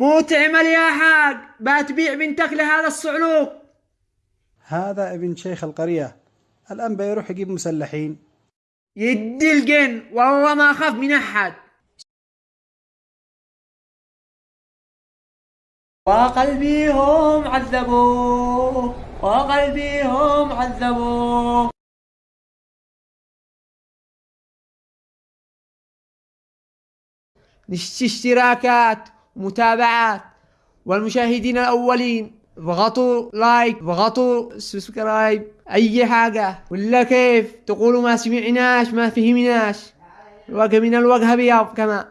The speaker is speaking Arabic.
مو تعمل يا حاج بتبيع بنتك لهذا الصعلوك هذا ابن شيخ القرية. الآن بيروح يجيب مسلحين. يدي الجن والله ما أخاف من أحد. وقلبي هم عذبوه وقلبي هم عذبوه نشتري اشتراكات. ومتابعات والمشاهدين الأولين اضغطوا like اضغطوا subscribe أي حاجة. ولا كيف؟ تقولوا ما سمعناش ما فهمناش. الوجه من الوجه بيض كمان